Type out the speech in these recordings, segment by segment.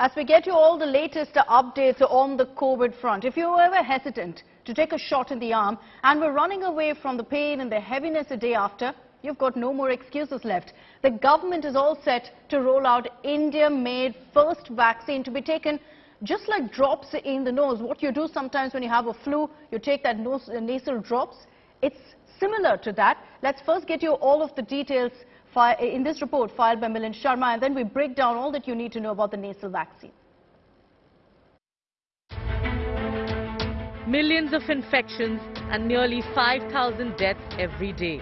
as we get you all the latest updates on the COVID front. If you were ever hesitant to take a shot in the arm and were running away from the pain and the heaviness the day after, you've got no more excuses left. The government is all set to roll out India-made first vaccine to be taken just like drops in the nose. What you do sometimes when you have a flu, you take that nose, nasal drops. It's similar to that. Let's first get you all of the details in this report filed by Milind Sharma, and then we break down all that you need to know about the nasal vaccine. Millions of infections and nearly 5,000 deaths every day.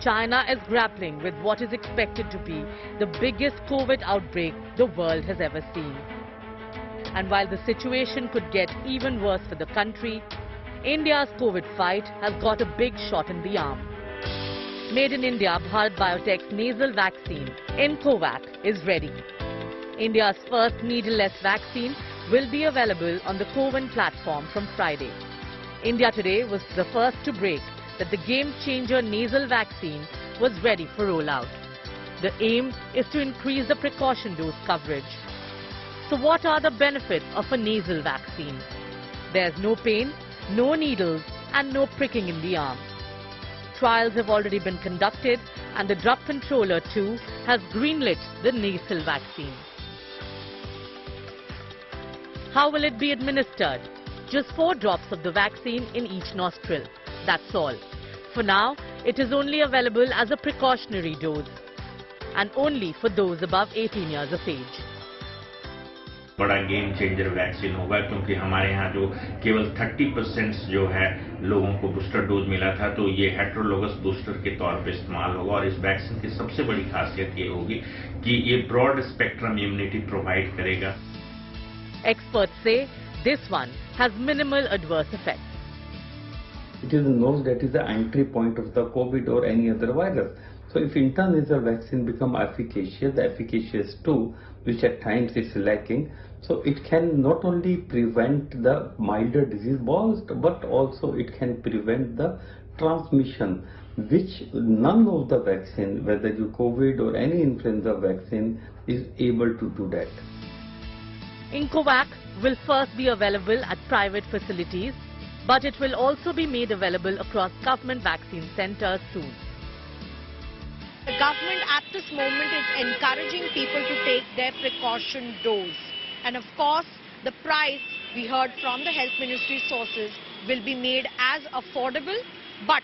China is grappling with what is expected to be the biggest COVID outbreak the world has ever seen. And while the situation could get even worse for the country, India's COVID fight has got a big shot in the arm. Made in India, Bharat Biotech's nasal vaccine, iNCOVACC, is ready. India's first needleless vaccine will be available on the CoWIN platform from Friday. India today was the first to break that the game-changer nasal vaccine was ready for rollout. The aim is to increase the precaution dose coverage. So what are the benefits of a nasal vaccine? There's no pain, no needles and no pricking in the arm. Trials have already been conducted and the drug controller too has greenlit the nasal vaccine. How will it be administered? Just four drops of the vaccine in each nostril. That's all. For now, it is only available as a precautionary dose and only for those above 18 years of age. बड़ा game changer vaccine होगा क्योंकि हमारे यहाँ जो केवल 30 percent जो है लोगों को बूस्टर डोज मिला था तो ये हेट्रोलोगस बूस्टर के तौर पे इस्तेमाल होगा और इस वैक्सीन की सबसे बड़ी खासियत ये होगी कि ये ब्रॉड स्पेक्ट्रम इम्यूनिटी प्रोवाइड करेगा Experts say this one has minimal adverse effects. It is known that is the entry point of the COVID or any other virus. So if intranasal vaccine become efficacious, the efficacious too, which at times is lacking, so it can not only prevent the milder disease but also it can prevent the transmission which none of the vaccine, whether you COVID or any influenza vaccine is able to do that. iNCOVACC will first be available at private facilities, but it will also be made available across government vaccine centers soon. The government at this moment is encouraging people to take their precaution dose. And of course, the price, we heard from the health ministry sources, will be made as affordable. But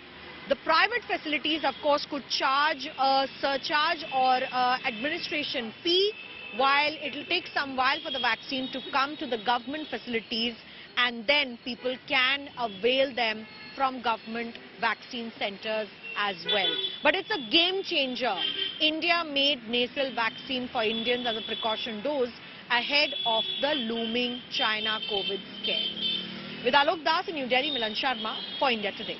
the private facilities, of course, could charge a surcharge or uh, administration fee while it will take some while for the vaccine to come to the government facilities and then people can avail them from government vaccine centers as well. But it's a game changer. India made nasal vaccine for Indians as a precaution dose ahead of the looming China COVID scare. With Alok Das in New Delhi, Milind Sharma for India Today.